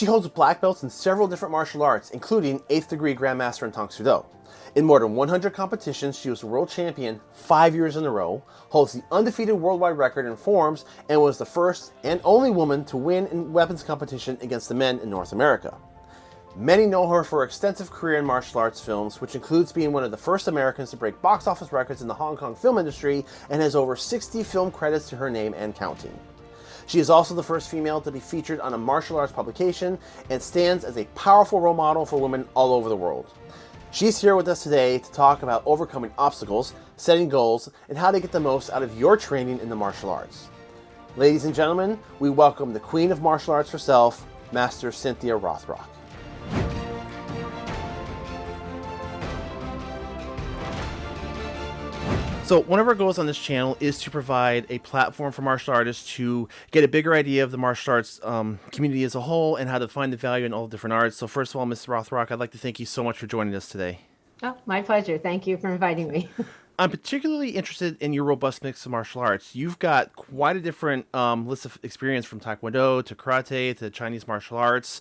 She holds black belts in several different martial arts, including 8th degree Grandmaster in Tang Soo Do. In more than 100 competitions, she was world champion five years in a row, holds the undefeated worldwide record in forms, and was the first and only woman to win in weapons competition against the men in North America. Many know her for her extensive career in martial arts films, which includes being one of the first Americans to break box office records in the Hong Kong film industry and has over 60 film credits to her name and counting. She is also the first female to be featured on a martial arts publication and stands as a powerful role model for women all over the world. She's here with us today to talk about overcoming obstacles, setting goals, and how to get the most out of your training in the martial arts. Ladies and gentlemen, we welcome the Queen of Martial Arts herself, Master Cynthia Rothrock. So one of our goals on this channel is to provide a platform for martial artists to get a bigger idea of the martial arts um, community as a whole and how to find the value in all the different arts. So first of all, Ms. Rothrock, I'd like to thank you so much for joining us today. Oh, my pleasure. Thank you for inviting me. I'm particularly interested in your robust mix of martial arts. You've got quite a different um, list of experience from Taekwondo to Karate to Chinese martial arts.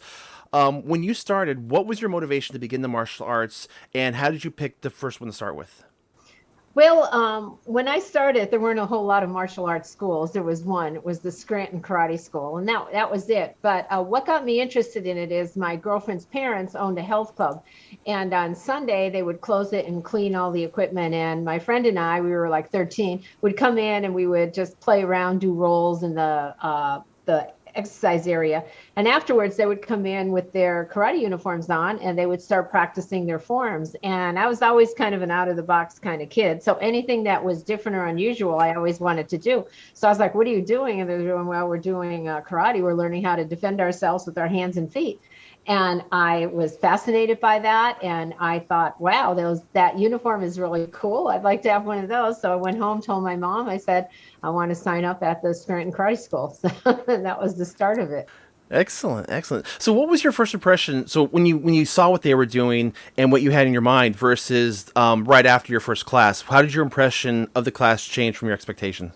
Um, when you started, what was your motivation to begin the martial arts and how did you pick the first one to start with? Well, um, when I started, there weren't a whole lot of martial arts schools. There was one. It was the Scranton Karate School, and that that was it. But uh, what got me interested in it is my girlfriend's parents owned a health club, and on Sunday they would close it and clean all the equipment. And my friend and I, we were like 13, would come in and we would just play around, do rolls in the uh, the exercise area. And afterwards, they would come in with their karate uniforms on and they would start practicing their forms. And I was always kind of an out of the box kind of kid. So anything that was different or unusual, I always wanted to do. So I was like, what are you doing? And they're doing, well, we're doing uh, karate. We're learning how to defend ourselves with our hands and feet. And I was fascinated by that. And I thought, wow, those that uniform is really cool. I'd like to have one of those. So I went home, told my mom, I said, I want to sign up at the Scranton Karate School. So that was the start of it. Excellent, excellent. So, what was your first impression? So, when you when you saw what they were doing and what you had in your mind versus um, right after your first class, how did your impression of the class change from your expectation?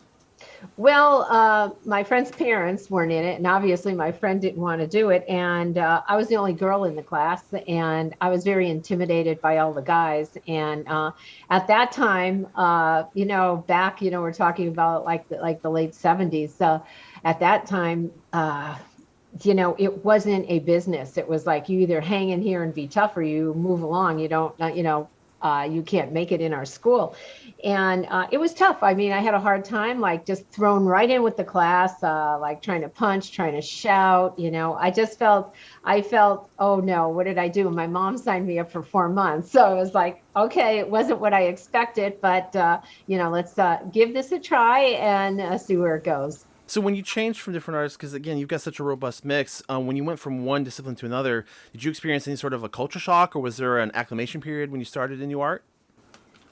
Well, uh, my friend's parents weren't in it, and obviously my friend didn't want to do it. And uh, I was the only girl in the class, and I was very intimidated by all the guys. And uh, at that time, uh, you know, back, you know, we're talking about like the, like the late '70s. So at that time, uh, you know, it wasn't a business. It was like you either hang in here and be tough, or you move along. You don't, you know, uh, you can't make it in our school. And uh, it was tough. I mean, I had a hard time, like just thrown right in with the class, uh, like trying to punch, trying to shout. You know, I just felt, I felt, oh no, what did I do? My mom signed me up for four months. So it was like, okay, it wasn't what I expected, but, uh, you know, let's uh, give this a try and uh, see where it goes. So when you changed from different artists, because again, you've got such a robust mix, um, when you went from one discipline to another, did you experience any sort of a culture shock, or was there an acclimation period when you started in new art?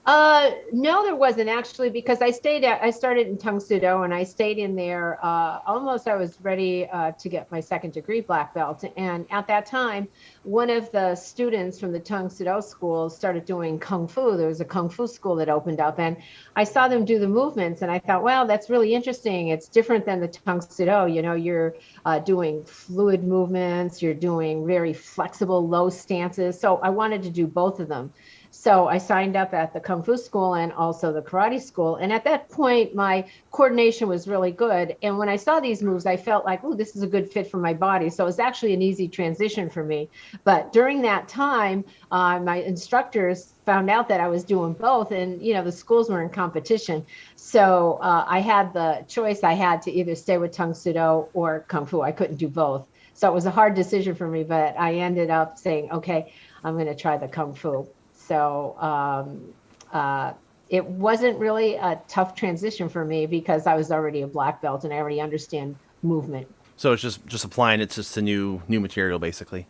Uh, no, there wasn't actually because I stayed at, I started in Tang Soo Do and I stayed in there, uh, almost I was ready, uh, to get my second degree black belt. And at that time, one of the students from the Tang Soo Do school started doing Kung Fu. There was a Kung Fu school that opened up and I saw them do the movements and I thought, wow, that's really interesting. It's different than the Tang Soo Do. You know, you're, uh, doing fluid movements, you're doing very flexible, low stances. So I wanted to do both of them. So I signed up at the Kung Fu school and also the karate school. And at that point, my coordination was really good. And when I saw these moves, I felt like, oh, this is a good fit for my body. So it was actually an easy transition for me. But during that time, uh, my instructors found out that I was doing both and you know the schools were in competition so uh, I had the choice I had to either stay with Tang Soo Do or Kung Fu I couldn't do both so it was a hard decision for me but I ended up saying okay I'm going to try the Kung Fu so um, uh, it wasn't really a tough transition for me because I was already a black belt and I already understand movement. So it's just just applying it to new new material, basically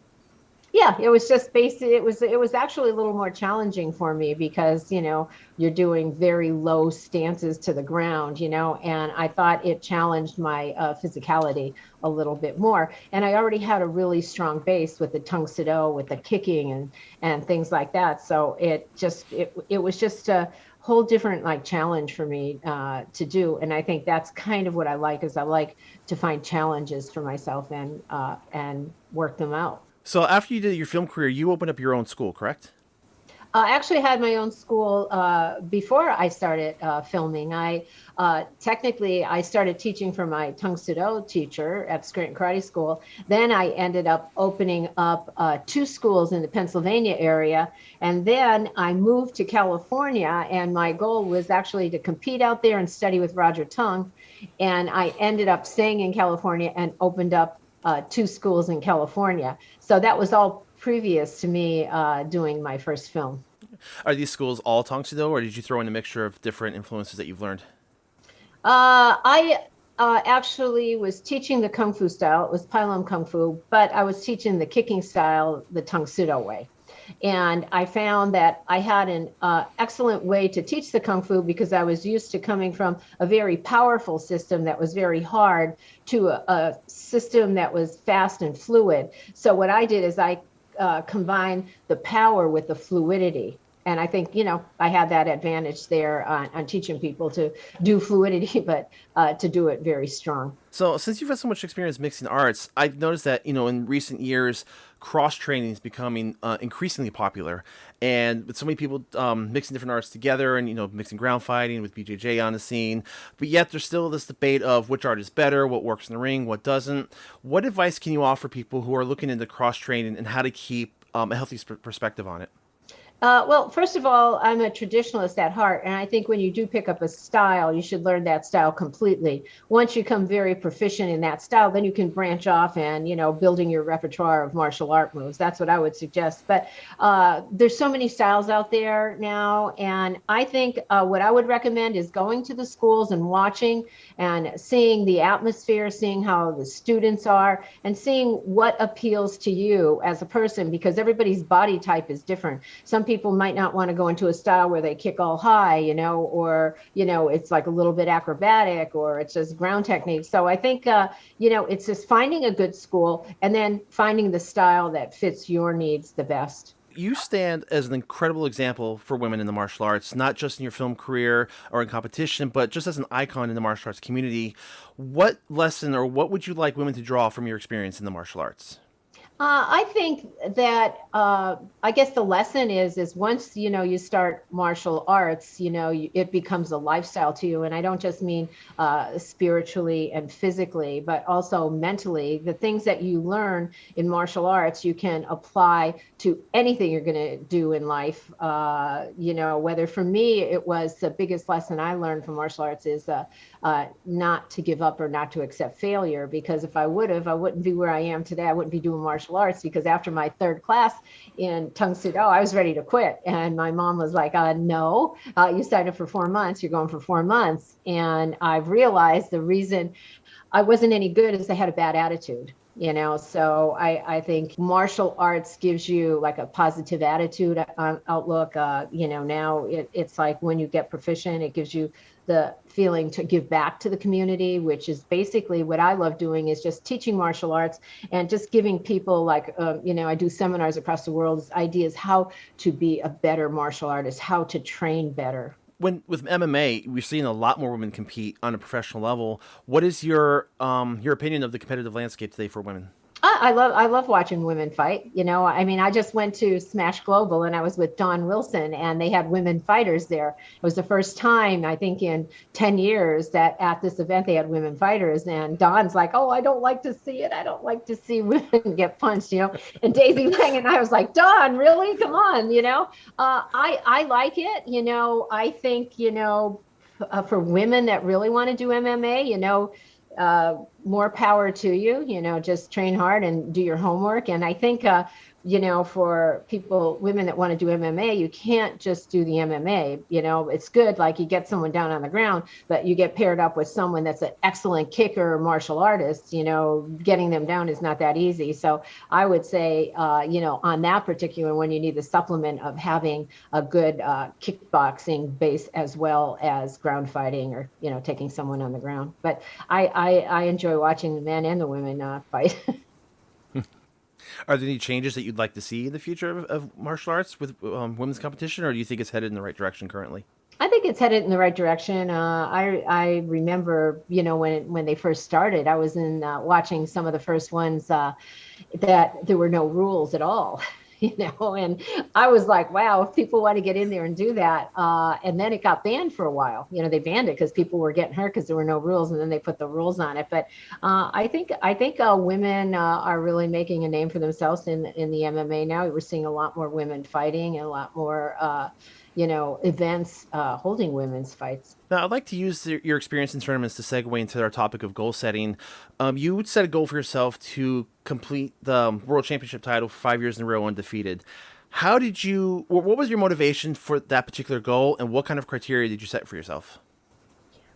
yeah it was just basic it was it was actually a little more challenging for me because you know you're doing very low stances to the ground you know and i thought it challenged my uh, physicality a little bit more and i already had a really strong base with the Tang Soo Do with the kicking and and things like that so it just it, it was just a whole different like challenge for me uh, to do. And I think that's kind of what I like is I like to find challenges for myself and uh, and work them out. So after you did your film career, you opened up your own school, correct? I actually had my own school uh, before I started uh, filming. I uh, technically I started teaching for my Tang Soo Do teacher at Scranton Karate School. Then I ended up opening up uh, two schools in the Pennsylvania area, and then I moved to California. And my goal was actually to compete out there and study with Roger Tung. And I ended up staying in California and opened up uh, two schools in California. So that was all previous to me uh, doing my first film. Are these schools all Tang Soo Do, or did you throw in a mixture of different influences that you've learned? Uh, I uh, actually was teaching the Kung Fu style. It was Lum Kung Fu, but I was teaching the kicking style the Tang Soo Do way. And I found that I had an uh, excellent way to teach the Kung Fu because I was used to coming from a very powerful system that was very hard to a, a system that was fast and fluid. So what I did is I uh, combine the power with the fluidity. And I think, you know, I had that advantage there on, on teaching people to do fluidity, but uh, to do it very strong. So, since you've had so much experience mixing arts, I've noticed that, you know, in recent years, cross training is becoming uh, increasingly popular. And with so many people um, mixing different arts together and, you know, mixing ground fighting with BJJ on the scene. But yet there's still this debate of which art is better, what works in the ring, what doesn't. What advice can you offer people who are looking into cross training and how to keep um, a healthy perspective on it? Uh, well, first of all, I'm a traditionalist at heart, and I think when you do pick up a style, you should learn that style completely. Once you become very proficient in that style, then you can branch off and you know building your repertoire of martial art moves. That's what I would suggest. But uh, there's so many styles out there now, and I think uh, what I would recommend is going to the schools and watching and seeing the atmosphere, seeing how the students are, and seeing what appeals to you as a person because everybody's body type is different. Some people might not want to go into a style where they kick all high, you know, or, you know, it's like a little bit acrobatic or it's just ground technique. So I think, uh, you know, it's just finding a good school and then finding the style that fits your needs the best you stand as an incredible example for women in the martial arts, not just in your film career or in competition, but just as an icon in the martial arts community. What lesson or what would you like women to draw from your experience in the martial arts? Uh, I think that uh, I guess the lesson is is once you know you start martial arts, you know you, it becomes a lifestyle to you, and I don't just mean uh, spiritually and physically, but also mentally. The things that you learn in martial arts, you can apply to anything you're going to do in life. Uh, you know, whether for me it was the biggest lesson I learned from martial arts is uh, uh, not to give up or not to accept failure. Because if I would have, I wouldn't be where I am today. I wouldn't be doing martial arts because after my third class in Tang Soo I was ready to quit. And my mom was like, uh, no, uh, you signed up for four months. You're going for four months. And I've realized the reason I wasn't any good is I had a bad attitude you know so i i think martial arts gives you like a positive attitude uh, outlook uh, you know now it, it's like when you get proficient it gives you the feeling to give back to the community which is basically what i love doing is just teaching martial arts and just giving people like um, you know i do seminars across the world ideas how to be a better martial artist how to train better when with MMA, we're seeing a lot more women compete on a professional level. What is your um, your opinion of the competitive landscape today for women? I love I love watching women fight. You know, I mean, I just went to Smash Global and I was with Don Wilson and they had women fighters there. It was the first time I think in 10 years that at this event they had women fighters and Don's like, "Oh, I don't like to see it. I don't like to see women get punched," you know. And Daisy Lang and I was like, "Dawn, really? Come on, you know." Uh, I I like it, you know. I think, you know, uh, for women that really want to do MMA, you know, uh, more power to you. You know, just train hard and do your homework. And I think uh, you know, for people, women that want to do MMA, you can't just do the MMA. You know, it's good, like you get someone down on the ground, but you get paired up with someone that's an excellent kicker or martial artist. You know, getting them down is not that easy. So I would say, uh, you know, on that particular one, you need the supplement of having a good uh, kickboxing base as well as ground fighting or, you know, taking someone on the ground. But I, I, I enjoy watching the men and the women uh, fight. Are there any changes that you'd like to see in the future of, of martial arts with um, women's competition, or do you think it's headed in the right direction currently? I think it's headed in the right direction. Uh, I I remember, you know, when when they first started, I was in uh, watching some of the first ones uh, that there were no rules at all. you know, and I was like, wow, if people want to get in there and do that. Uh, and then it got banned for a while. You know, they banned it because people were getting hurt because there were no rules, and then they put the rules on it. But uh, I think I think uh, women uh, are really making a name for themselves in in the MMA now. We're seeing a lot more women fighting and a lot more uh, you know, events uh, holding women's fights. Now, I'd like to use your experience in tournaments to segue into our topic of goal setting. Um, you set a goal for yourself to complete the um, world championship title five years in a row undefeated. How did you? What was your motivation for that particular goal, and what kind of criteria did you set for yourself?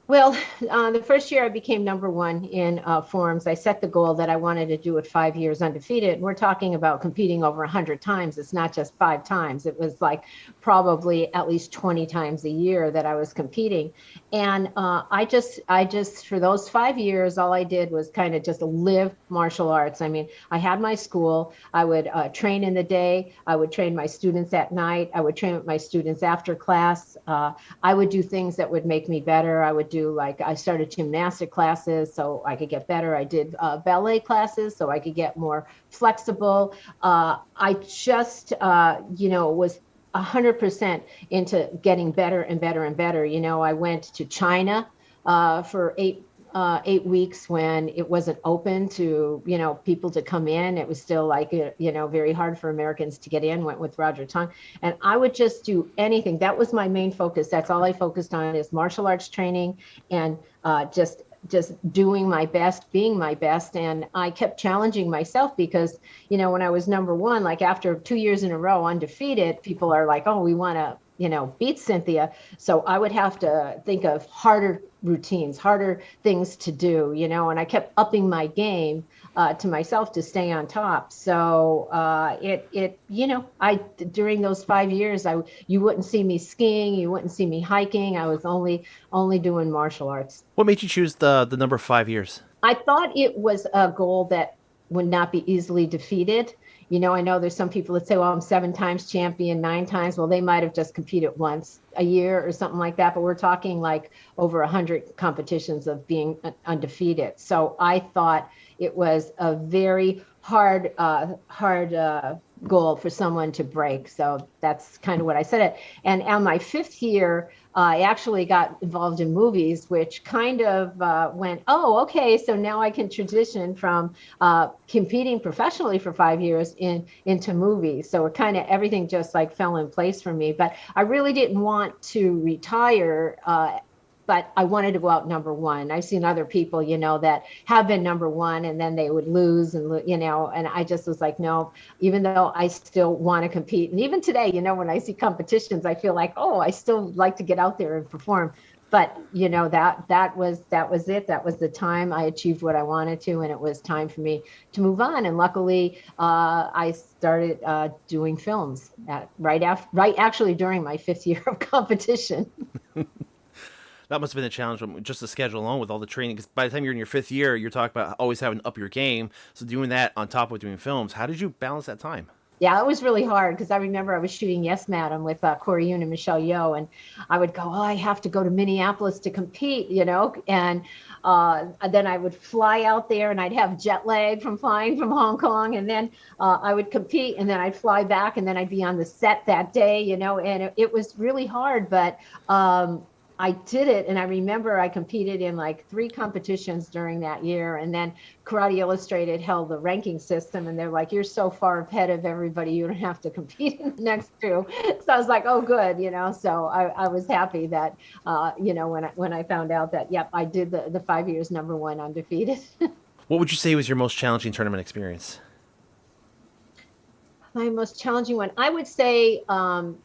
Well, uh, the first year I became number one in uh, forms. I set the goal that I wanted to do it five years undefeated. We're talking about competing over 100 times. It's not just five times. It was like probably at least 20 times a year that I was competing. And uh, I just, I just, for those five years, all I did was kind of just live martial arts. I mean, I had my school. I would uh, train in the day. I would train my students at night. I would train with my students after class. Uh, I would do things that would make me better. I would do like I started gymnastic classes so I could get better. I did uh, ballet classes so I could get more flexible. Uh, I just uh, you know was 100% into getting better and better and better. You know, I went to China uh, for eight uh, eight weeks when it wasn't open to you know people to come in. It was still like uh, you know very hard for Americans to get in. Went with Roger Tung, and I would just do anything. That was my main focus. That's all I focused on is martial arts training and uh, just just doing my best, being my best. And I kept challenging myself because, you know, when I was number one, like after two years in a row undefeated, people are like, oh, we want to, you know, beat Cynthia. So I would have to think of harder routines, harder things to do, you know, and I kept upping my game uh, to myself to stay on top. So uh, it, it, you know, I during those five years, I you wouldn't see me skiing, you wouldn't see me hiking. I was only only doing martial arts. What made you choose the the number five years? I thought it was a goal that would not be easily defeated. You know, I know there's some people that say, well, I'm seven times champion, nine times. Well, they might have just competed once a year or something like that. But we're talking like over 100 competitions of being undefeated. So I thought it was a very hard, uh, hard uh, goal for someone to break. So that's kind of what I said it. And on my fifth year, uh, I actually got involved in movies, which kind of uh, went, oh, okay, so now I can transition from uh, competing professionally for five years in into movies. So it kind of everything just like fell in place for me. But I really didn't want to retire uh, but I wanted to go out number one. I've seen other people, you know, that have been number one and then they would lose and, you know, and I just was like, no, even though I still want to compete. And even today, you know, when I see competitions, I feel like, oh, I still like to get out there and perform. But, you know, that, that was, that was it. That was the time I achieved what I wanted to. And it was time for me to move on. And luckily, uh, I started uh, doing films at, right after, right actually during my fifth year of competition. that must have been a challenge just the schedule alone with all the training. Because by the time you're in your fifth year, you're talking about always having up your game. So doing that on top of doing films, how did you balance that time? Yeah, it was really hard because I remember I was shooting Yes Madam with uh, Corey Yuen and Michelle Yeoh, and I would go, oh, I have to go to Minneapolis to compete, you know, and uh, then I would fly out there and I'd have jet lag from flying from Hong Kong, and then uh, I would compete, and then I'd fly back, and then I'd be on the set that day, you know, and it, it was really hard, but um, I did it, and I remember I competed in like three competitions during that year, and then Karate Illustrated held the ranking system, and they're like, "You're so far ahead of everybody, you don't have to compete in the next two." So I was like, "Oh, good," you know. So I, I was happy that, uh, you know, when I when I found out that, yep, I did the the five years number one undefeated. what would you say was your most challenging tournament experience? My most challenging one, I would say. Um,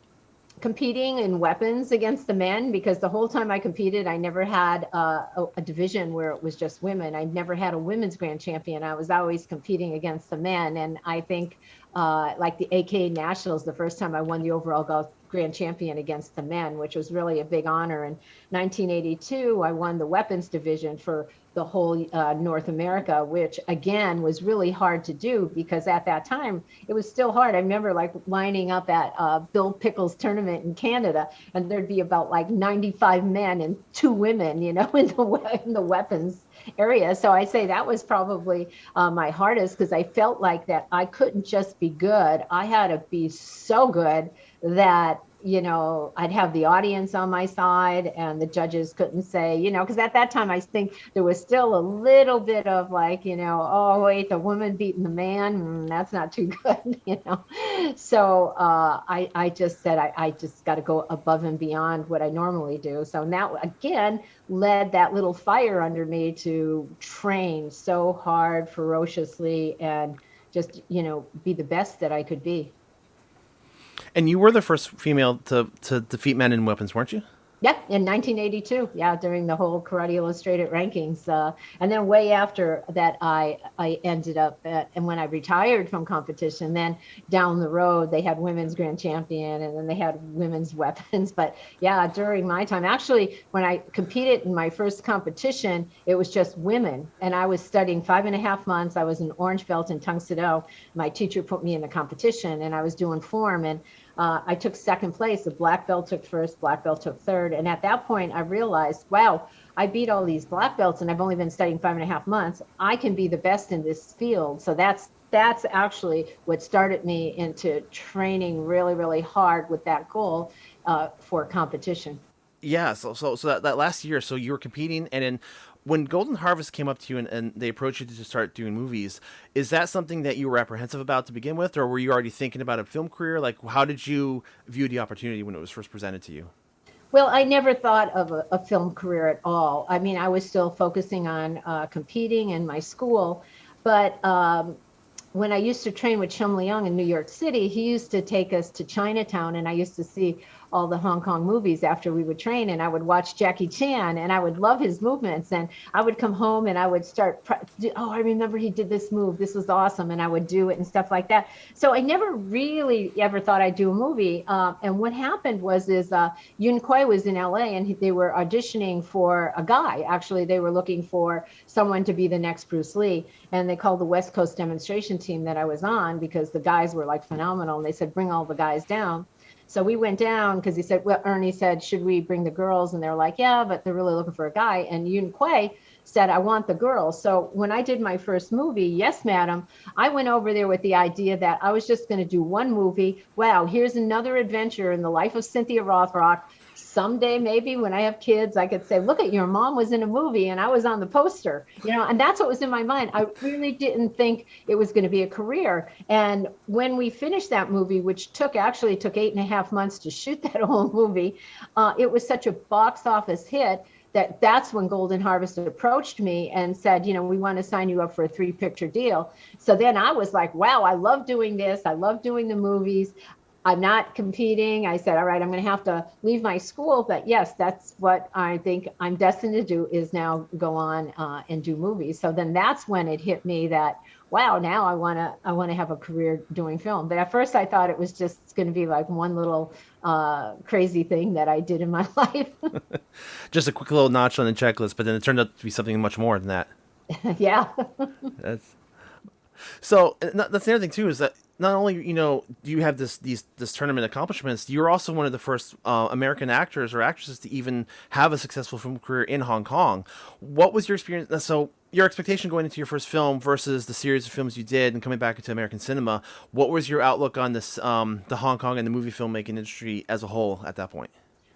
competing in weapons against the men because the whole time I competed, I never had a, a, division where it was just women. I never had a women's grand champion. I was always competing against the men. And I think uh, like the AK Nationals, the first time I won the overall grand champion against the men, which was really a big honor. In 1982, I won the weapons division for the whole uh, North America, which again was really hard to do because at that time it was still hard. I remember like lining up at uh, Bill Pickells tournament in Canada, and there'd be about like 95 men and two women, you know, in the in the weapons area. So I say that was probably uh, my hardest because I felt like that I couldn't just be good; I had to be so good that you know, I'd have the audience on my side and the judges couldn't say, you know, because at that time I think there was still a little bit of like, you know, oh, wait, the woman beating the man, mm, that's not too good, you know. So uh, I, I just said, I, I just got to go above and beyond what I normally do. So now, again, led that little fire under me to train so hard, ferociously, and just, you know, be the best that I could be. And you were the first female to, to defeat men in weapons, weren't you? Yeah, in 1982. Yeah, during the whole Karate Illustrated rankings, uh, and then way after that, I I ended up at, and when I retired from competition, then down the road they had women's grand champion, and then they had women's weapons. But yeah, during my time, actually, when I competed in my first competition, it was just women, and I was studying five and a half months. I was an orange belt in Tang Soo My teacher put me in the competition, and I was doing form and uh, I took second place. The black belt took first, black belt took third. And at that point, I realized, wow, I beat all these black belts and I've only been studying five and a half months. I can be the best in this field. So that's that's actually what started me into training really, really hard with that goal uh, for competition. Yeah. So, so, so that, that last year, so you were competing and then when Golden Harvest came up to you and, and, they approached you to start doing movies, is that something that you were apprehensive about to begin with, or were you already thinking about a film career? Like, how did you view the opportunity when it was first presented to you? Well, I never thought of a, a film career at all. I mean, I was still focusing on uh, competing in my school, but um, when I used to train with Shum Leong in New York City, he used to take us to Chinatown, and I used to see all the Hong Kong movies after we would train, and I would watch Jackie Chan, and I would love his movements, and I would come home and I would start, oh, I remember he did this move, this was awesome, and I would do it and stuff like that. So I never really ever thought I'd do a movie. Uh, and what happened was, is uh, Yuen Kwai was in LA, and they were auditioning for a guy. Actually, they were looking for someone to be the next Bruce Lee, and they called the West Coast demonstration team that I was on because the guys were like phenomenal, and they said, bring all the guys down. So we went down because he said, well, Ernie said, should we bring the girls? And they're like, yeah, but they're really looking for a guy. And Yuen Kwai said, I want the girls. So when I did my first movie, Yes, Madam, I went over there with the idea that I was just going to do one movie. Wow, here's another adventure in the life of Cynthia Rothrock someday maybe when I have kids, I could say, look at your mom was in a movie and I was on the poster, you know, and that's what was in my mind. I really didn't think it was going to be a career. And when we finished that movie, which took actually took eight and a half months to shoot that whole movie, uh, it was such a box office hit that that's when Golden Harvest approached me and said, you know, we want to sign you up for a three picture deal. So then I was like, wow, I love doing this. I love doing the movies. I'm not competing. I said, all right, I'm going to have to leave my school. But yes, that's what I think I'm destined to do is now go on uh, and do movies. So then that's when it hit me that, wow, now I want to, I want to have a career doing film. But at first I thought it was just going to be like one little uh, crazy thing that I did in my life. just a quick little notch on the checklist, but then it turned out to be something much more than that. yeah. that's so that's the other thing too is that not only you know do you have this these this tournament accomplishments, you're also one of the first uh, American actors or actresses to even have a successful film career in Hong Kong. What was your experience? Uh, so your expectation going into your first film versus the series of films you did and coming back into American cinema. What was your outlook on this um, the Hong Kong and the movie filmmaking industry as a whole at that point?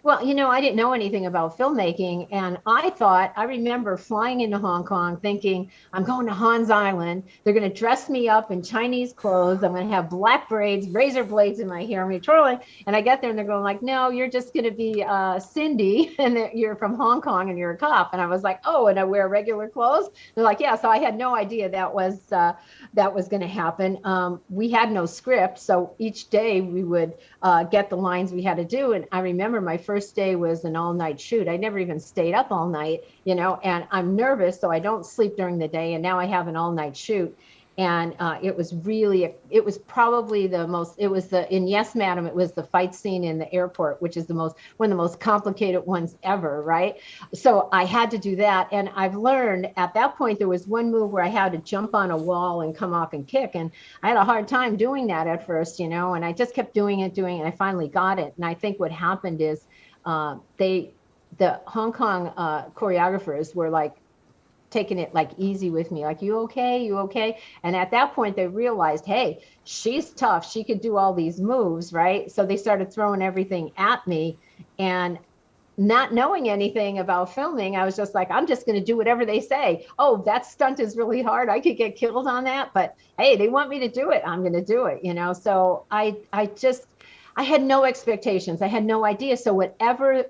Well, you know, I didn't know anything about filmmaking. And I thought, I remember flying into Hong Kong thinking, I'm going to Hans Island. They're going to dress me up in Chinese clothes. I'm going to have black braids, razor blades in my hair. I'm going to twirling. And I get there and they're going like, no, you're just going to be uh, Cindy and you're from Hong Kong and you're a cop. And I was like, oh, and I wear regular clothes. They're like, yeah. So I had no idea that was, uh, that was going to happen. Um, we had no script. So each day we would uh, get the lines we had to do. And I remember my first first day was an all night shoot. I never even stayed up all night, you know, and I'm nervous, so I don't sleep during the day. And now I have an all night shoot. and uh, it was really it was probably the most it was the in yes madam it was the fight scene in the airport which is the most one of the most complicated ones ever right so i had to do that and i've learned at that point there was one move where i had to jump on a wall and come off and kick and i had a hard time doing that at first you know and i just kept doing it doing it and i finally got it and i think what happened is uh, they the hong kong uh, choreographers were like taking it like easy with me like you okay? You okay? And at that point they realized hey she's tough. She could do all these moves right? So they started throwing everything at me. And not knowing anything about filming i was just like i'm just going to do whatever they say. Oh that stunt is really hard. I could get killed on that but hey they want me to do it. I'm going to do it you know? So i i just i had no expectations i had no idea so whatever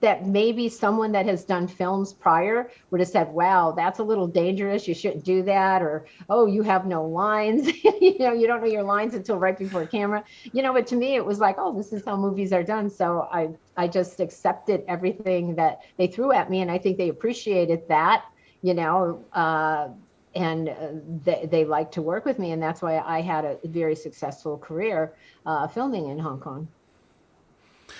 that maybe someone that has done films prior would have said, wow, that's a little dangerous. You shouldn't do that. Or, oh, you have no lines. you know, you don't know your lines until right before camera. You know, but to me, it was like, oh, this is how movies are done. So I, I just accepted everything that they threw at me. And I think they appreciated that, you know, uh, and uh, they, they like to work with me. And that's why I had a very successful career uh, filming in Hong Kong.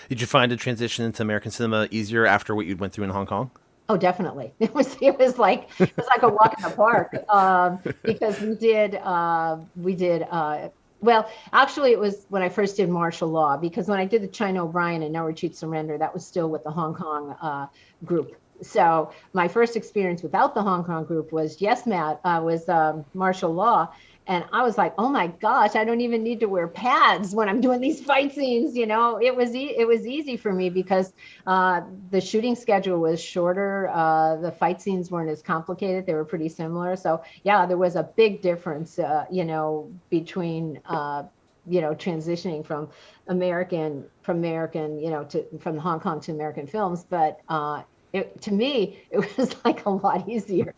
Did you find a transition into American cinema easier after what you went through in Hong Kong? Oh, definitely. It was it was like it was like a walk in the park um, because we did uh, we did uh, well. Actually, it was when I first did martial law because when I did the China O'Brien and No Retreat Surrender, that was still with the Hong Kong uh, group. So my first experience without the Hong Kong group was yes, Matt uh, was um, martial law, and I was like, oh my gosh, I don't even need to wear pads when I'm doing these fight scenes. You know, it was e- it was easy for me because uh, the shooting schedule was shorter. Uh, the fight scenes weren't as complicated; they were pretty similar. So yeah, there was a big difference, uh, you know, between uh, you know transitioning from American from American, you know, to from Hong Kong to American films. But uh, it, to me, it was like a lot easier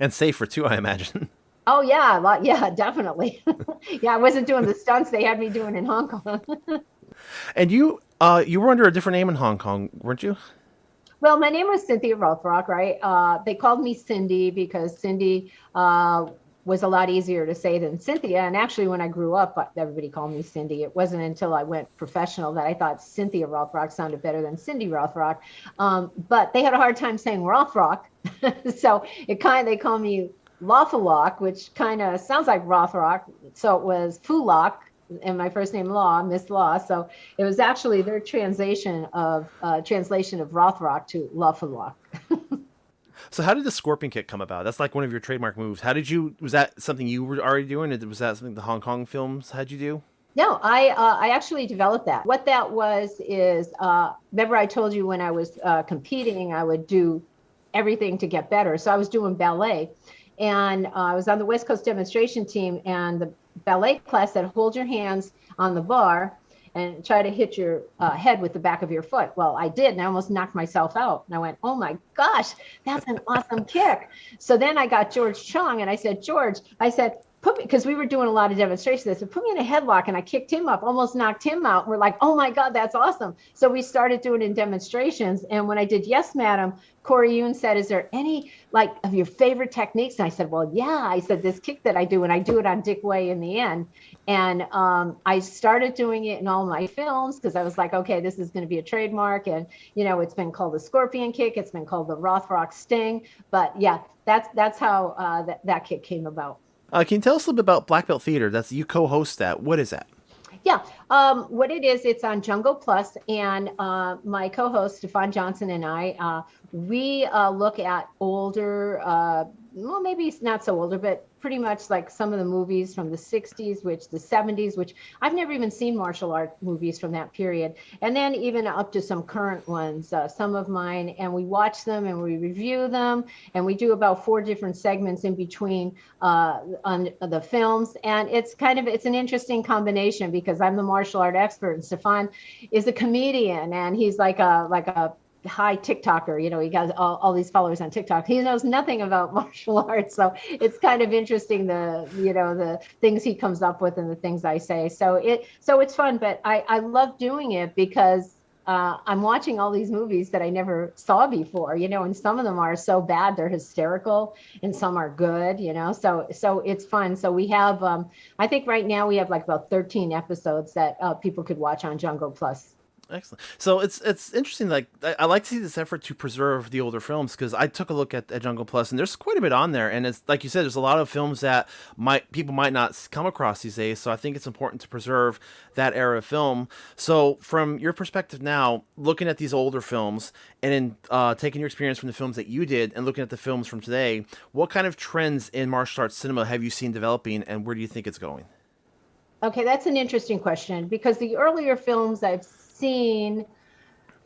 and safer too, I imagine. Oh yeah, lot, yeah, definitely. yeah, I wasn't doing the stunts they had me doing in Hong Kong. and you, uh, you were under a different name in Hong Kong, weren't you? Well, my name was Cynthia Rothrock, right? Uh, they called me Cindy because Cindy uh, was a lot easier to say than Cynthia. And actually, when I grew up, uh, everybody called me Cindy. It wasn't until I went professional that I thought Cynthia Rothrock sounded better than Cindy Rothrock. Um, but they had a hard time saying Rothrock, so it kind of they call me Lawfulok, which kind of sounds like Rothrock. So it was Fulok, and my first name Law, Miss Law. So it was actually their translation of uh, translation of Rothrock to Lawfulok. so how did the scorpion kick come about? That's like one of your trademark moves. How did you? Was that something you were already doing? Was that something the Hong Kong films had you do? No, I uh, I actually developed that. What that was is uh, remember I told you when I was uh, competing I would do everything to get better. So I was doing ballet, and uh, I was on the West Coast demonstration team, and the ballet class said, hold your hands on the bar and try to hit your uh, head with the back of your foot. Well, I did, and I almost knocked myself out. And I went, oh my gosh, that's an awesome kick. So then I got George Chung, and I said, George, I said, put me because we were doing a lot of demonstrations. I said, put me in a headlock, and I kicked him up, almost knocked him out. We're like, oh my god, that's awesome. So we started doing in demonstrations. And when I did Yes, Madam, Corey Yuen said, is there any like of your favorite techniques? And I said, well, yeah. I said this kick that I do, and I do it on Dick Wei in the end. And um, I started doing it in all my films because I was like, okay, this is going to be a trademark. And you know, it's been called the Scorpion Kick. It's been called the Rothrock Sting. But yeah, that's that's how uh, that kick came about. Uh, can you tell us a little bit about Black Belt Theater? That's you co-host that. What is that? Yeah, um, what it is, it's on Jungo Plus, and uh, my co-host Stefan Johnson and I, uh, we uh, look at older, uh, well, maybe not so older, but pretty much like some of the movies from the 60s, which the 70s, which I've never even seen martial art movies from that period. And then even up to some current ones, uh, some of mine, and we watch them and we review them. And we do about four different segments in between uh, on the films. And it's kind of, it's an interesting combination because I'm the martial art expert and Stefan is a comedian and he's like a, like a high TikToker. You know, he got all, all these followers on TikTok. He knows nothing about martial arts, so it's kind of interesting the you know the things he comes up with and the things I say. So it so it's fun, but I I love doing it because uh, I'm watching all these movies that I never saw before, you know, and some of them are so bad they're hysterical, and some are good, you know. So so it's fun. So we have, um, I think right now we have like about 13 episodes that uh, people could watch on Jungo Plus. Excellent. So it's it's interesting. Like I, I, like to see this effort to preserve the older films because I took a look at, at Jungo Plus and there's quite a bit on there. And it's like you said, there's a lot of films that might people might not come across these days. So I think it's important to preserve that era of film. So from your perspective now, looking at these older films and then uh, taking your experience from the films that you did and looking at the films from today, what kind of trends in martial arts cinema have you seen developing, and where do you think it's going? Okay, that's an interesting question because the earlier films I've seen,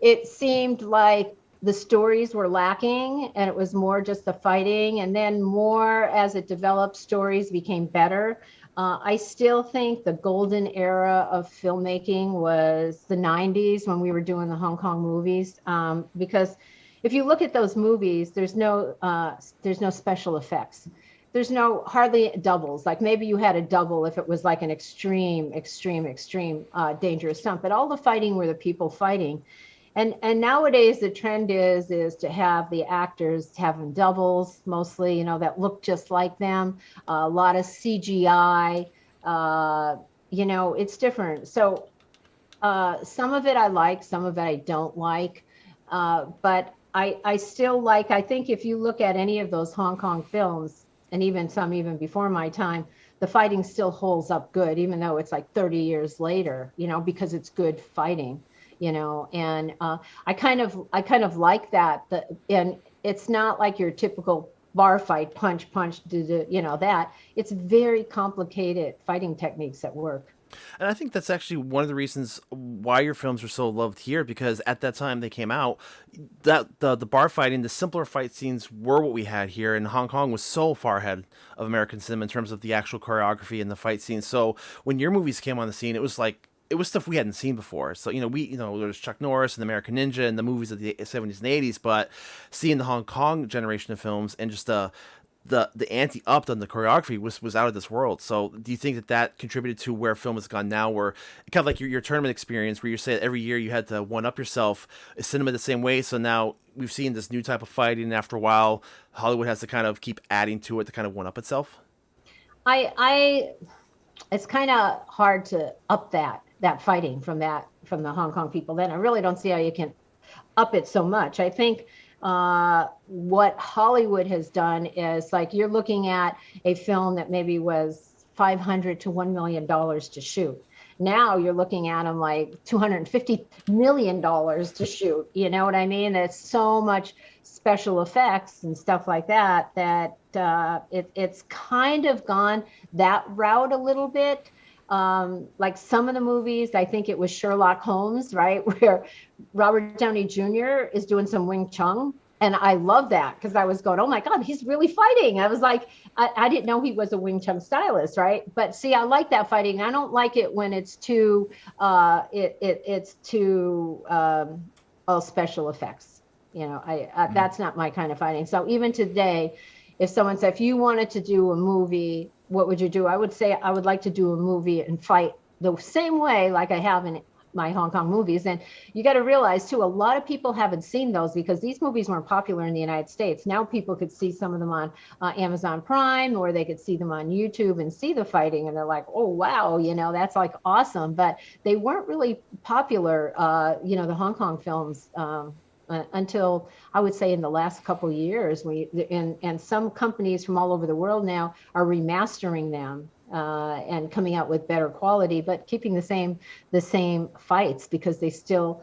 it seemed like the stories were lacking and it was more just the fighting. And then more as it developed, stories became better. Uh, I still think the golden era of filmmaking was the 90s when we were doing the Hong Kong movies. Um, because if you look at those movies, there's no uh, there's no special effects there's no hardly doubles. Like maybe you had a double if it was like an extreme, extreme, extreme uh, dangerous stunt. But all the fighting were the people fighting. And and nowadays the trend is is to have the actors having doubles mostly, you know, that look just like them. Uh, a lot of CGI. Uh, you know, it's different. So uh, some of it I like, some of it I don't like. Uh, but I, I still like, I think if you look at any of those Hong Kong films, and even some even before my time, the fighting still holds up good, even though it's like 30 years later, you know, because it's good fighting, you know, and uh, I kind of, I kind of like that. The, and it's not like your typical bar fight, punch, punch, do, do, you know, that it's very complicated fighting techniques that work. And I think that's actually one of the reasons why your films were so loved here because at that time they came out, that the the bar fighting, the simpler fight scenes were what we had here, and Hong Kong was so far ahead of American cinema in terms of the actual choreography and the fight scenes. So when your movies came on the scene, it was like it was stuff we hadn't seen before. So, you know, we, you know, there's Chuck Norris and American Ninja and the movies of the 70s and 80s, but seeing the Hong Kong generation of films and just the, the the ante upped on the choreography was was out of this world. So do you think that that contributed to where film has gone now, where kind of like your, your tournament experience, where you say every year you had to one up yourself, is cinema the same way? So now we've seen this new type of fighting, and after a while, Hollywood has to kind of keep adding to it to kind of one up itself. I I it's kind of hard to up that that fighting from that from the Hong Kong people. Then I really don't see how you can up it so much. I think uh, what Hollywood has done is like you're looking at a film that maybe was 500 to 1 million dollars to shoot. Now you're looking at them like 250 million dollars to shoot. You know what I mean? There's so much special effects and stuff like that that uh, it, it's kind of gone that route a little bit um, like some of the movies, I think it was Sherlock Holmes, right, where Robert Downey Jr. is doing some Wing Chun. And I love that because I was going, oh my God, he's really fighting. I was like, I, I, didn't know he was a Wing Chun stylist, right? But see, I like that fighting. I don't like it when it's too, uh, it, it it's too, um, all special effects. You know, I, uh, mm-hmm. that's not my kind of fighting. So even today, if someone said, if you wanted to do a movie what would you do? I would say I would like to do a movie and fight the same way like I have in my Hong Kong movies. And you got to realize too, a lot of people haven't seen those because these movies weren't popular in the United States. Now people could see some of them on uh, Amazon Prime or they could see them on YouTube and see the fighting and they're like, oh, wow, you know, that's like awesome. But they weren't really popular, uh, you know, the Hong Kong films. Um, uh, until I would say in the last couple years. We and and some companies from all over the world now are remastering them uh, and coming out with better quality, but keeping the same the same fights because they still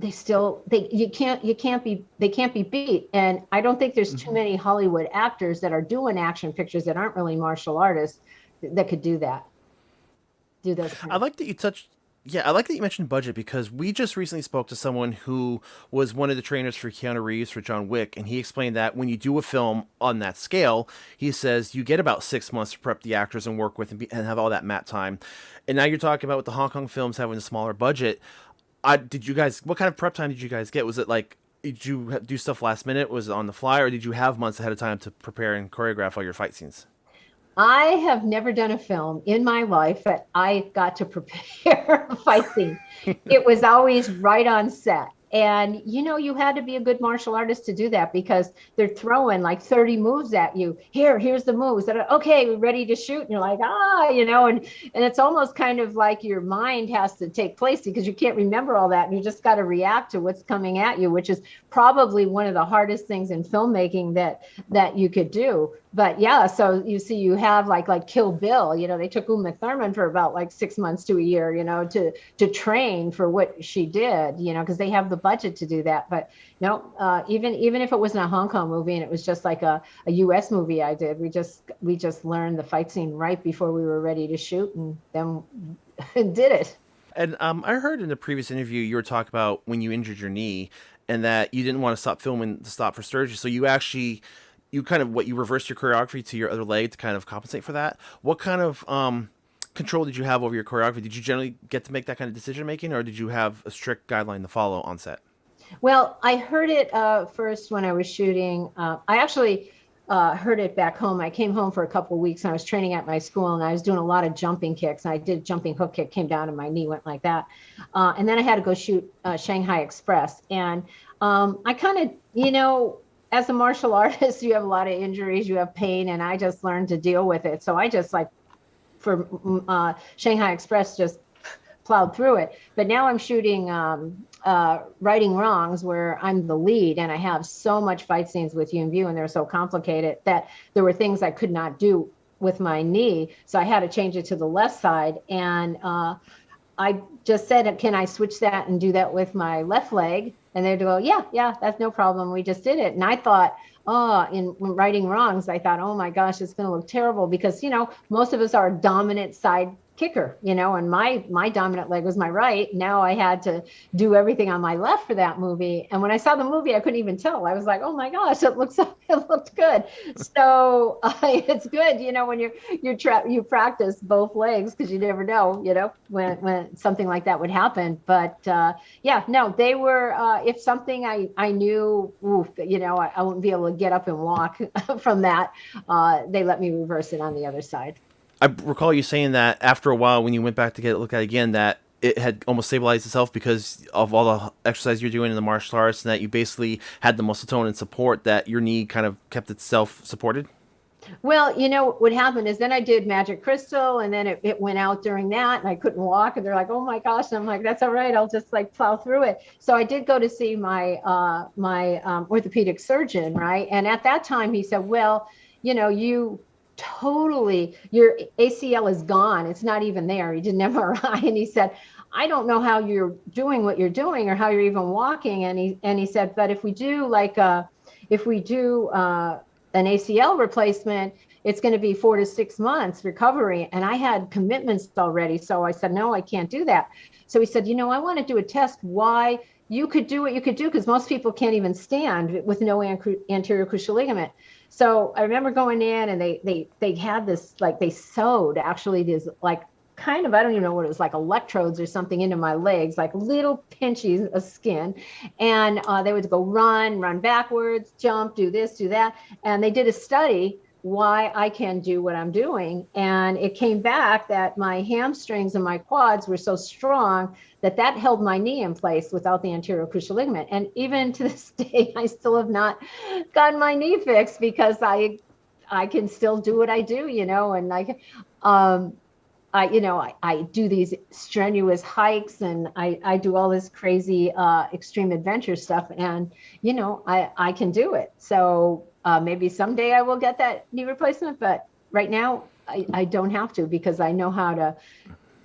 they still they you can't you can't be they can't be beat and i don't think there's too mm-hmm. many hollywood actors that are doing action pictures that aren't really martial artists that could do that do those i like that you touched yeah, I like that you mentioned budget because we just recently spoke to someone who was one of the trainers for Keanu Reeves for John Wick, and he explained that when you do a film on that scale, he says you get about six months to prep the actors and work with and, be, and have all that mat time. And now you're talking about with the Hong Kong films having a smaller budget. I, did you guys? What kind of prep time did you guys get? Was it like did you do stuff last minute? Was it on the fly, or did you have months ahead of time to prepare and choreograph all your fight scenes? I have never done a film in my life that I got to prepare a fight scene. it was always right on set. And you know, you had to be a good martial artist to do that because they're throwing like 30 moves at you. Here, here's the moves that are okay, we're ready to shoot. And you're like, ah, you know, and and it's almost kind of like your mind has to take place because you can't remember all that. And you just got to react to what's coming at you, which is probably one of the hardest things in filmmaking that that you could do but yeah, so you see, you have like like Kill Bill. You know, they took Uma Thurman for about like six months to a year. You know, to to train for what she did. You know, because they have the budget to do that. But no, uh, even even if it wasn't a Hong Kong movie and it was just like a, a U.S. movie, I did. We just we just learned the fight scene right before we were ready to shoot, and then did it. And um, I heard in the previous interview you were talking about when you injured your knee and that you didn't want to stop filming to stop for surgery. So you actually you kind of what you reversed your choreography to your other leg to kind of compensate for that. What kind of um, control did you have over your choreography? Did you generally get to make that kind of decision making, or did you have a strict guideline to follow on set? Well, I heard it uh, first when I was shooting. Uh, I actually uh, heard it back home. I came home for a couple of weeks and I was training at my school and I was doing a lot of jumping kicks. I did jumping hook kick, came down and my knee went like that. Uh, and then I had to go shoot uh, Shanghai Express. And um, I kind of, you know, as a martial artist, you have a lot of injuries, you have pain, and I just learned to deal with it. So I just like for uh, Shanghai Express, just plowed through it. But now I'm shooting um, uh, Wrongs, where I'm the lead, and I have so much fight scenes with Yuen Biao, and they're so complicated that there were things I could not do with my knee. So I had to change it to the left side. And uh, I just said, can I switch that and do that with my left leg? And they'd go, yeah, yeah, that's no problem. We just did it. And I thought, oh, in Righting Wrongs, I thought, oh my gosh, it's going to look terrible because, you know, most of us are dominant side kicker, you know, and my my dominant leg was my right. Now I had to do everything on my left for that movie. And when I saw the movie, I couldn't even tell. I was like, oh my gosh, it looks it looked good. So uh, it's good, you know, when you're you're you practice both legs because you never know, you know, when when something like that would happen. But uh, yeah, no, they were. Uh, if something I I knew, oof, you know, I, I wouldn't be able to get up and walk from that. Uh, they let me reverse it on the other side. I recall you saying that after a while, when you went back to get it looked at again, that it had almost stabilized itself because of all the exercise you're doing in the martial arts, and that you basically had the muscle tone and support that your knee kind of kept itself supported. Well, you know what happened is then I did Magic Crystal, and then it, it went out during that, and I couldn't walk, and they're like, "Oh my gosh!" And I'm like, "That's all right. I'll just like plow through it." So I did go to see my uh, my um, orthopedic surgeon, right? And at that time, he said, "Well, you know, you totally your ACL is gone. It's not even there. He did an MRI and he said, I don't know how you're doing what you're doing or how you're even walking. And he and he said, but if we do like uh if we do uh an ACL replacement, it's going to be four to six months recovery. And I had commitments already. So I said, no, I can't do that. So he said, you know, I want to do a test why you could do what you could do because most people can't even stand with no anterior cruciate ligament. So I remember going in and they they they had this like they sewed actually these like kind of I don't even know what it was like electrodes or something into my legs, like little pinchies of skin, and uh, they would go run, run backwards, jump, do this, do that, and they did a study why I can do what I'm doing. And it came back that my hamstrings and my quads were so strong that that held my knee in place without the anterior cruciate ligament. And even to this day, I still have not gotten my knee fixed because I, I can still do what I do, you know, and like, um, I, you know, I, I do these strenuous hikes and I, I do all this crazy uh, extreme adventure stuff and, you know, I, I can do it. So uh, maybe someday I will get that knee replacement, but right now I, I don't have to because I know how to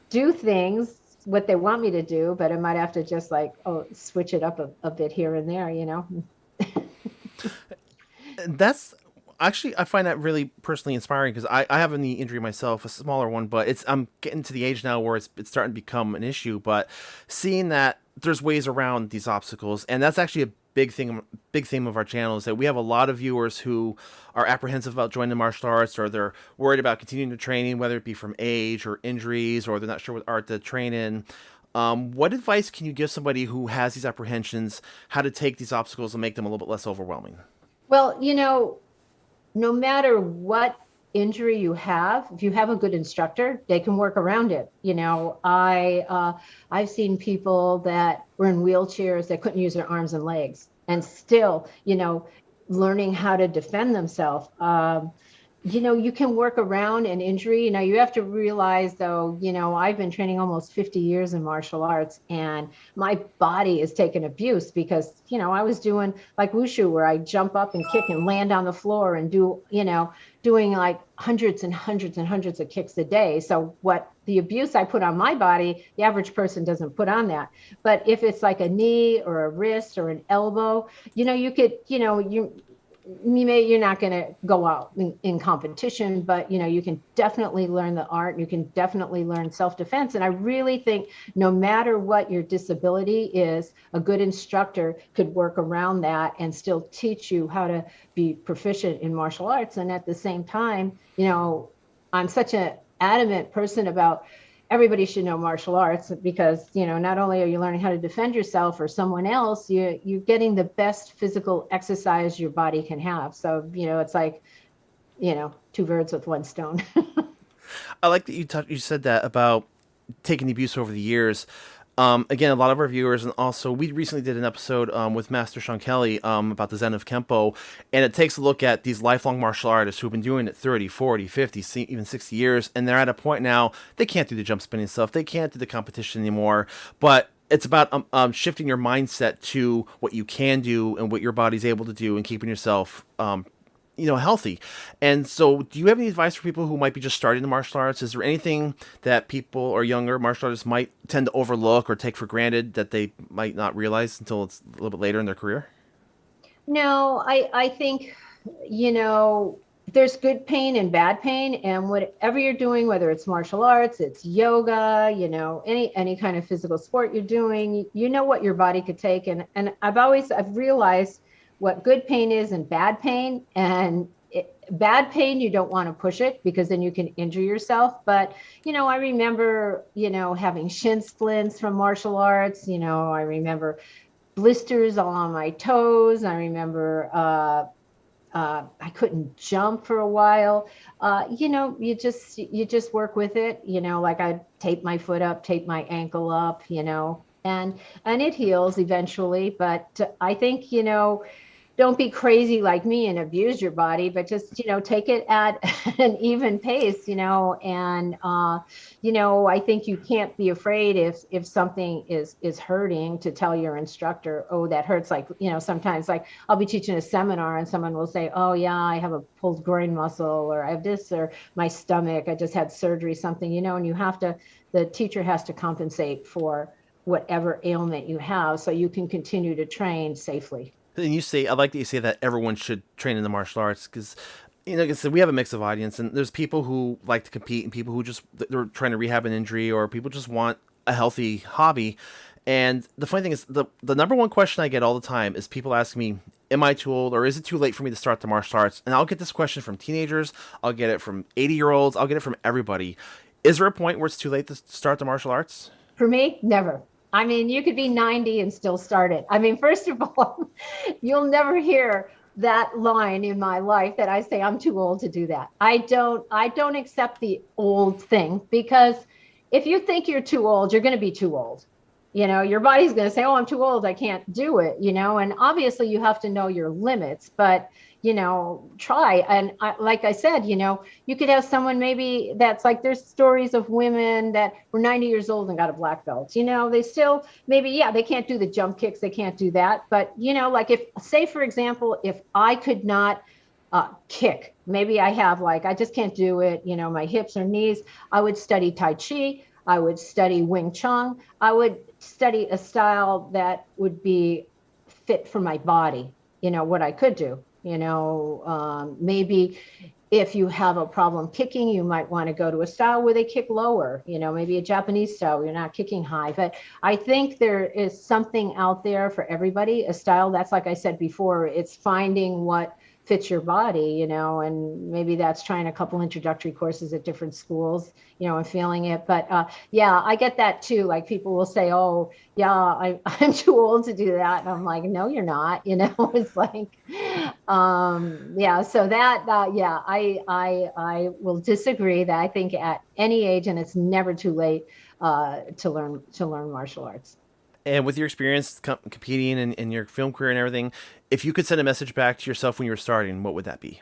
do things what they want me to do, but I might have to just like oh switch it up a, a bit here and there, you know. That's actually I find that really personally inspiring because I, I have a knee injury myself, a smaller one, but it's I'm getting to the age now where it's it's starting to become an issue. But seeing that there's ways around these obstacles, and that's actually a big thing big theme of our channel is that we have a lot of viewers who are apprehensive about joining the martial arts or they're worried about continuing to training whether it be from age or injuries or they're not sure what art to train in um, what advice can you give somebody who has these apprehensions how to take these obstacles and make them a little bit less overwhelming? Well you know no matter what injury you have, if you have a good instructor, they can work around it. You know, I uh, I've seen people that were in wheelchairs that couldn't use their arms and legs, and still, you know, learning how to defend themselves. Um, you know, you can work around an injury. Now you have to realize though, you know, I've been training almost 50 years in martial arts and my body is taking abuse because, you know, I was doing like wushu where I jump up and kick and land on the floor and do, you know, doing like hundreds and hundreds and hundreds of kicks a day. So what the abuse I put on my body, the average person doesn't put on that. But if it's like a knee or a wrist or an elbow, you know, you could, you know, you you may you're not going to go out in, in, competition but you know you can definitely learn the art you can definitely learn self-defense. And i really think no matter what your disability is a good instructor could work around that and still teach you how to be proficient in martial arts. And at the same time you know i'm such an adamant person about everybody should know martial arts because you know not only are you learning how to defend yourself or someone else you you're getting the best physical exercise your body can have. So you know it's like you know two birds with one stone. I like that you talked you said that about taking the abuse over the years um, again, a lot of our viewers, and also we recently did an episode um, with Master Sean Kelly um, about the Zen of Kempo, and it takes a look at these lifelong martial artists who've been doing it 30, 40, 50, even 60 years, and they're at a point now they can't do the jump spinning stuff, they can't do the competition anymore, but it's about um, um, shifting your mindset to what you can do and what your body's able to do and keeping yourself um, you know healthy. And so do you have any advice for people who might be just starting the martial arts? Is there anything that people or younger martial artists might tend to overlook or take for granted that they might not realize until it's a little bit later in their career? No i i think you know there's good pain and bad pain and whatever you're doing whether it's martial arts it's yoga you know any any kind of physical sport you're doing you know what your body could take. And and i've always i've realized what good pain is and bad pain. And it, bad pain, you don't want to push it because then you can injure yourself. But, you know, I remember, you know, having shin splints from martial arts. You know, I remember blisters all on my toes. I remember, uh, uh, I couldn't jump for a while. Uh, you know, you just you just work with it. You know, like I tape my foot up, tape my ankle up. You know, and and it heals eventually. But I think you know, don't be crazy like me and abuse your body, but just, you know, take it at an even pace, you know, and, uh, you know, I think you can't be afraid if, if something is, is hurting to tell your instructor, oh, that hurts. Like, you know, sometimes like I'll be teaching a seminar and someone will say, oh yeah, I have a pulled groin muscle or I have this, or my stomach, I just had surgery, something, you know, and you have to, the teacher has to compensate for whatever ailment you have so you can continue to train safely. And you say, I like that you say that everyone should train in the martial arts because, you know, like I said, we have a mix of audience, and there's people who like to compete, and people who just they're trying to rehab an injury, or people just want a healthy hobby. And the funny thing is, the the number one question I get all the time is people ask me, "Am I too old, or is it too late for me to start the martial arts?" And I'll get this question from teenagers, I'll get it from 80 year olds, I'll get it from everybody. Is there a point where it's too late to start the martial arts? For me, never. I mean, you could be 90 and still start it. I mean, first of all, you'll never hear that line in my life that I say I'm too old to do that. I don't I don't accept the old thing because if you think you're too old, you're going to be too old. You know, your body's going to say, "Oh, I'm too old. I can't do it," you know, and obviously you have to know your limits, but you know, try. And I, like I said, you know, you could have someone maybe that's like there's stories of women that were 90 years old and got a black belt. You know, they still maybe, yeah, they can't do the jump kicks, they can't do that. But, you know, like if, say, for example, if I could not uh, kick, maybe I have like, I just can't do it, you know, my hips or knees, I would study Tai Chi. I would study Wing Chun. I would study a style that would be fit for my body, you know, what I could do you know, um, maybe if you have a problem kicking, you might want to go to a style where they kick lower, you know, maybe a Japanese style, you're not kicking high. But I think there is something out there for everybody, a style that's like I said before, it's finding what fits your body, you know, and maybe that's trying a couple introductory courses at different schools, you know, and feeling it. But uh, yeah, I get that too. Like people will say, oh, yeah, I, I'm too old to do that. And I'm like, no, you're not, you know, it's like, um, yeah, so that, uh, yeah, I, I, I will disagree that I think at any age, and it's never too late uh, to learn, to learn martial arts. And with your experience com- competing and, in your film career and everything, if you could send a message back to yourself when you were starting, what would that be?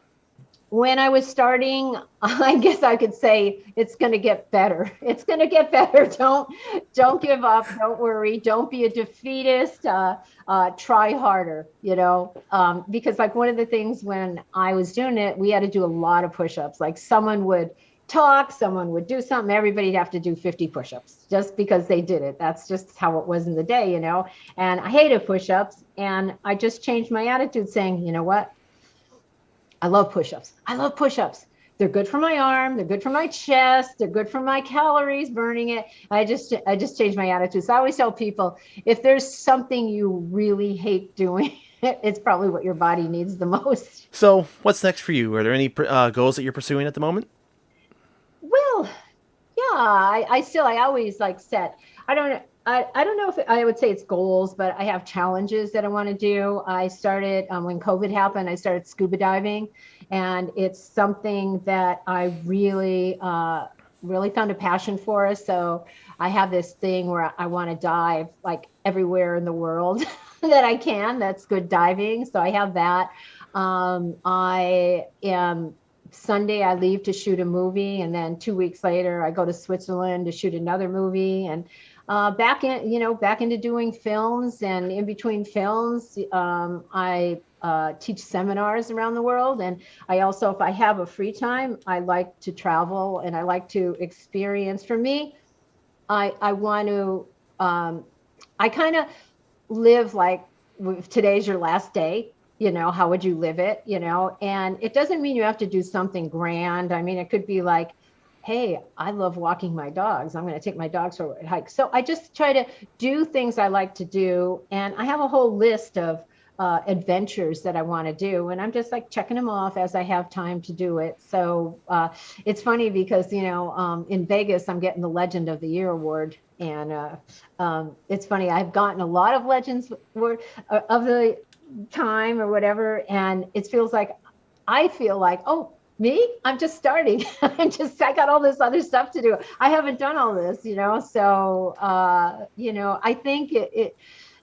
When I was starting, I guess I could say it's going to get better. It's going to get better. Don't don't give up. Don't worry. Don't be a defeatist. Uh, uh, try harder. You know, um, because like one of the things when I was doing it, we had to do a lot of push-ups. Like someone would talk, someone would do something, everybody'd have to do 50 push-ups just because they did it. That's just how it was in the day, you know. And I hated push-ups and I just changed my attitude saying, you know what? I love push-ups. I love push-ups. They're good for my arm, they're good for my chest, they're good for my calories, burning it. I just I just changed my attitude. So I always tell people if there's something you really hate doing, it's probably what your body needs the most. So, what's next for you? Are there any uh, goals that you're pursuing at the moment? Well, yeah, I, I still, I always like set, I don't, I, I don't know if I would say it's goals, but I have challenges that I want to do. I started um, when COVID happened, I started scuba diving and it's something that I really, uh, really found a passion for. So I have this thing where I want to dive like everywhere in the world that I can. That's good diving. So I have that. Um, I am Sunday I leave to shoot a movie, and then two weeks later I go to Switzerland to shoot another movie, and uh, back in you know back into doing films, and in between films um, I uh, teach seminars around the world, and I also if I have a free time I like to travel and I like to experience. For me, I I want to um, I kind of live like today's your last day you know how would you live it you know and it doesn't mean you have to do something grand i mean it could be like hey i love walking my dogs i'm going to take my dogs for a hike so i just try to do things i like to do and i have a whole list of uh, adventures that I want to do. And I'm just like checking them off as I have time to do it. So uh, it's funny because, you know, um, in Vegas, I'm getting the Legend of the Year award. And uh, um, it's funny, I've gotten a lot of Legends uh, of the time or whatever and it feels like i feel like oh me? I'm just starting. I'm just i got all this other stuff to do. I haven't done all this you know? So uh you know i think it, it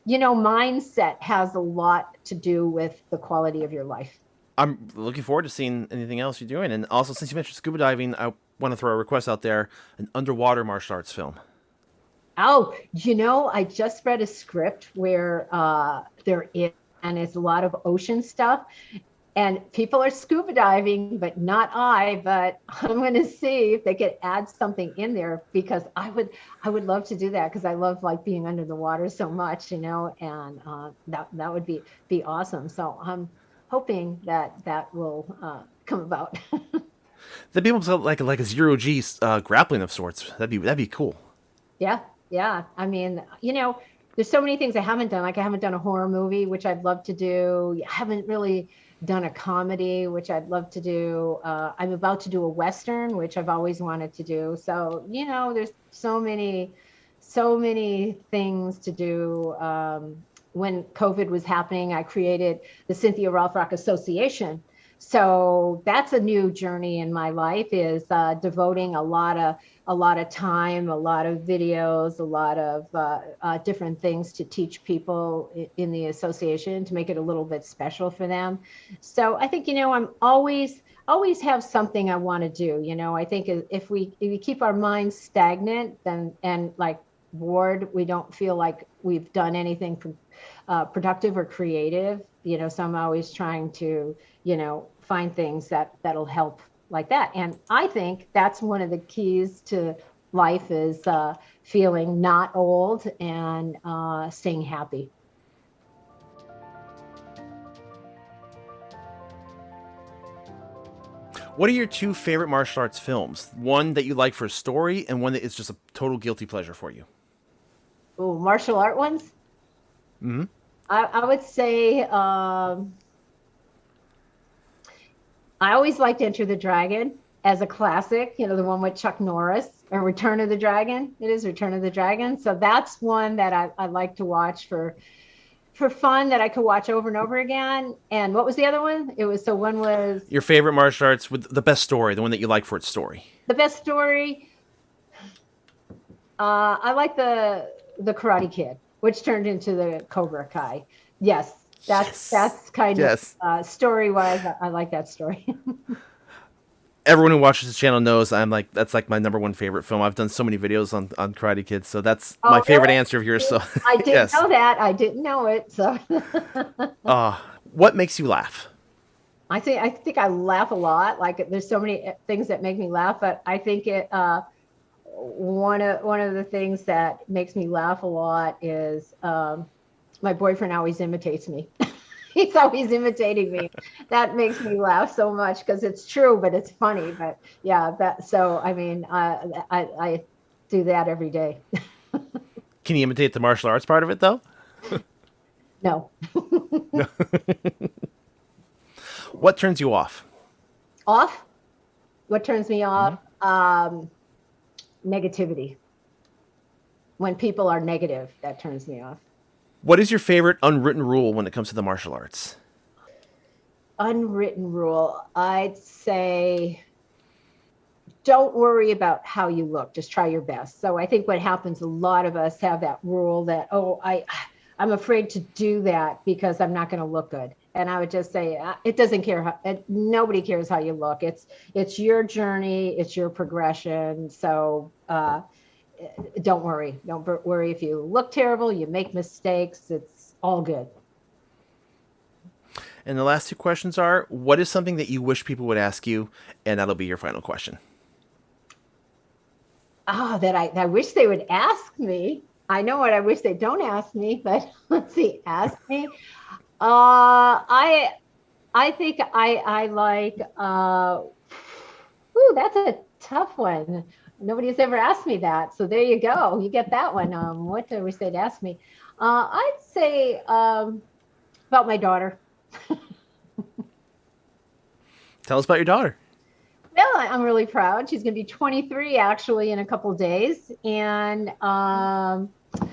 you know mindset has a lot to do with the quality of your life. I'm looking forward to seeing anything else you're doing. And also since you mentioned scuba diving i want to throw a request out there an underwater martial arts film. Oh you know i just read a script where uh there is and it's a lot of ocean stuff. And people are scuba diving, but not I. But I'm going to see if they could add something in there because I would, I would love to do that because I love like being under the water so much, you know. And uh, that that would be be awesome. So I'm hoping that that will uh, come about. the people like like a zero G uh, grappling of sorts. That'd be that'd be cool. Yeah, yeah. I mean, you know, there's so many things I haven't done. Like I haven't done a horror movie, which I'd love to do. I haven't really done a comedy, which I'd love to do. Uh, I'm about to do a western, which I've always wanted to do. So you know, there's so many, so many things to do. Um, when COVID was happening, I created the Cynthia Rothrock Association. So that's a new journey in my life is uh, devoting a lot of a lot of time, a lot of videos, a lot of uh, uh, different things to teach people in the association to make it a little bit special for them. So I think, you know, I'm always, always have something I want to do. You know, I think if we, if we keep our minds stagnant, then, and like bored, we don't feel like we've done anything uh, productive or creative, you know, so I'm always trying to, you know, find things that that'll help like that. And I think that's one of the keys to life is uh, feeling not old and uh, staying happy. What are your two favorite martial arts films? One that you like for a story, and one that is just a total guilty pleasure for you. Oh, martial art ones. Mm hmm I, I would say um, I always liked Enter the Dragon as a classic, you know, the one with Chuck Norris or Return of the Dragon. It is Return of the Dragon. So that's one that I, I like to watch for for fun that I could watch over and over again. And what was the other one? It was so one was your favorite martial arts with the best story, the one that you like for its story. The best story. Uh, I like the the Karate Kid, which turned into the Cobra Kai. Yes, that's yes. that's kind yes. of uh, story wise. I, I like that story. Everyone who watches this channel knows I'm like that's like my number one favorite film. I've done so many videos on, on Karate Kids, so that's oh, my favorite really? answer of yours. So I didn't yes. know that. I didn't know it. So, uh, what makes you laugh? I think I think I laugh a lot. Like there's so many things that make me laugh, but I think it. Uh, one of one of the things that makes me laugh a lot is um, my boyfriend always imitates me. He's always imitating me. That makes me laugh so much because it's true, but it's funny. But yeah, that so I mean, uh, I I do that every day. Can you imitate the martial arts part of it though? no. what turns you off? Off? What turns me off? Mm-hmm. Um, negativity. When people are negative, that turns me off. What is your favorite unwritten rule when it comes to the martial arts? Unwritten rule, I'd say don't worry about how you look, just try your best. So I think what happens a lot of us have that rule that oh, I I'm afraid to do that because I'm not going to look good. And I would just say uh, it doesn't care how it, nobody cares how you look. It's it's your journey, it's your progression. So uh don't worry. Don't worry if you look terrible, you make mistakes. It's all good. And the last two questions are what is something that you wish people would ask you? And that'll be your final question. Ah, oh, that I, I wish they would ask me. I know what I wish they don't ask me, but let's see, ask me. Uh, I I think I I like uh, ooh, that's a tough one nobody's ever asked me that. So there you go. You get that one. Um, what do we say to ask me? Uh, I'd say um, about my daughter. Tell us about your daughter. Well, I'm really proud. She's going to be 23 actually in a couple days, and um,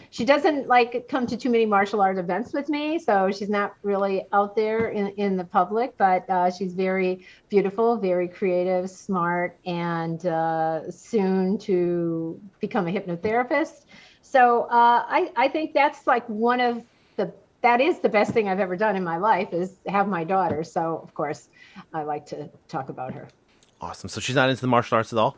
she doesn't like come to too many martial art events with me, so she's not really out there in, in the public. But uh, she's very beautiful, very creative, smart, and uh, soon to become a hypnotherapist. So uh, I I think that's like one of the that is the best thing I've ever done in my life is have my daughter. So of course I like to talk about her. Awesome. So she's not into the martial arts at all.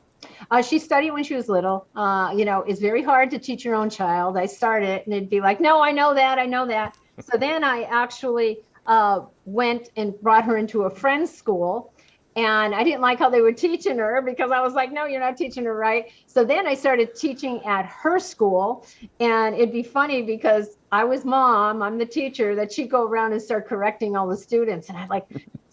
Uh, she studied when she was little. Uh, you know, it's very hard to teach your own child. I started and it'd be like, no, I know that, I know that. So then I actually uh, went and brought her into a friend's school. And I didn't like how they were teaching her because I was like, no, you're not teaching her right. So then I started teaching at her school. And it'd be funny because I was mom, I'm the teacher, that she'd go around and start correcting all the students. And I'm like,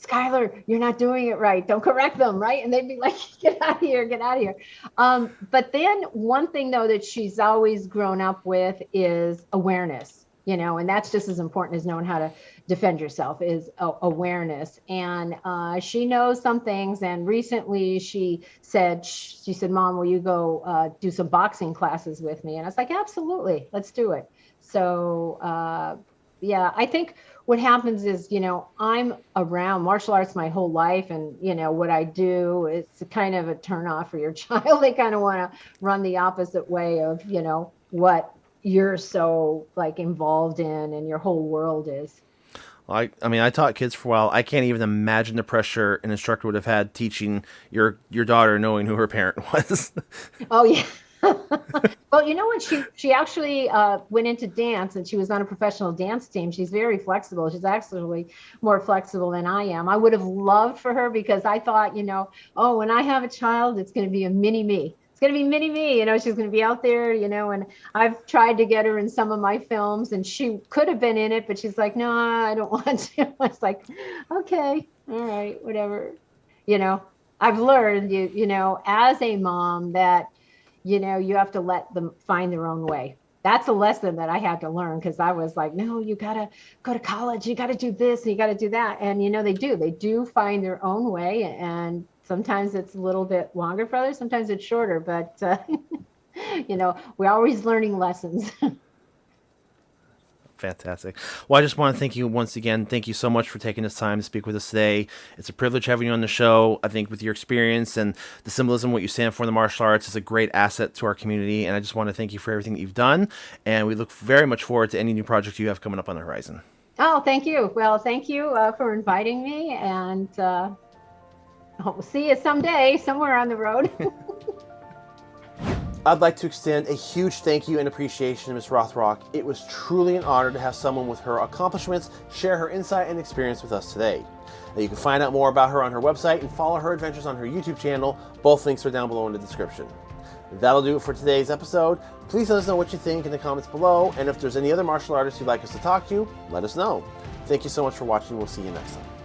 Skylar, you're not doing it right. Don't correct them, right? And they'd be like, get out of here, get out of here. Um, but then one thing though that she's always grown up with is awareness, you know, and that's just as important as knowing how to defend yourself is awareness. And uh, she knows some things. And recently she said, she said, mom, will you go uh, do some boxing classes with me? And I was like, absolutely, let's do it. So uh, yeah, I think what happens is, you know, I'm around martial arts my whole life, and you know what I do. It's kind of a turn off for your child. they kind of want to run the opposite way of, you know, what you're so like involved in, and your whole world is. I, I mean, I taught kids for a while. I can't even imagine the pressure an instructor would have had teaching your your daughter knowing who her parent was. oh yeah. well, you know what? She she actually uh, went into dance, and she was on a professional dance team. She's very flexible. She's actually more flexible than I am. I would have loved for her because I thought, you know, oh, when I have a child, it's going to be a mini me. It's going to be mini me. You know, she's going to be out there. You know, and I've tried to get her in some of my films, and she could have been in it, but she's like, no, I don't want to. I was like, okay, all right, whatever. You know, I've learned, you you know, as a mom that you know you have to let them find their own way that's a lesson that I had to learn because I was like, no, you gotta go to college, you gotta do this, and you gotta do that. And you know, they do, they do find their own way. And sometimes it's a little bit longer for others, sometimes it's shorter, but uh, you know, we're always learning lessons. Fantastic. Well, I just want to thank you once again. Thank you so much for taking this time to speak with us today. It's a privilege having you on the show. I think with your experience and the symbolism, what you stand for in the martial arts is a great asset to our community. And I just want to thank you for everything that you've done. And we look very much forward to any new projects you have coming up on the horizon. Oh, thank you. Well, thank you uh, for inviting me. And uh, we'll see you someday, somewhere on the road. I'd like to extend a huge thank you and appreciation to Ms. Rothrock. It was truly an honor to have someone with her accomplishments share her insight and experience with us today. Now you can find out more about her on her website and follow her adventures on her YouTube channel. Both links are down below in the description. That'll do it for today's episode. Please let us know what you think in the comments below, and if there's any other martial artists you'd like us to talk to, let us know. Thank you so much for watching. We'll see you next time.